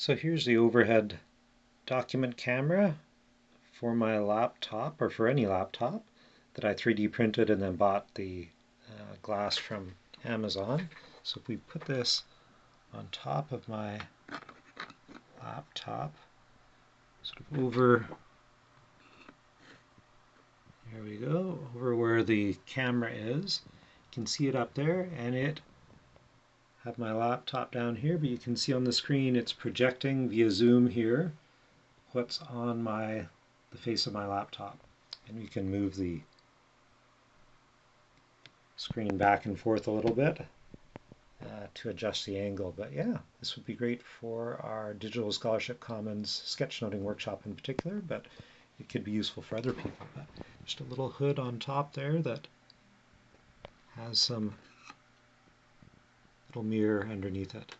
So here's the overhead document camera for my laptop or for any laptop that I 3D printed and then bought the uh, glass from Amazon. So if we put this on top of my laptop, sort of over, there we go, over where the camera is, you can see it up there and it have my laptop down here, but you can see on the screen it's projecting via zoom here what's on my the face of my laptop. And we can move the screen back and forth a little bit uh, to adjust the angle. But yeah, this would be great for our Digital Scholarship Commons sketchnoting workshop in particular, but it could be useful for other people. But just a little hood on top there that has some little mirror underneath it.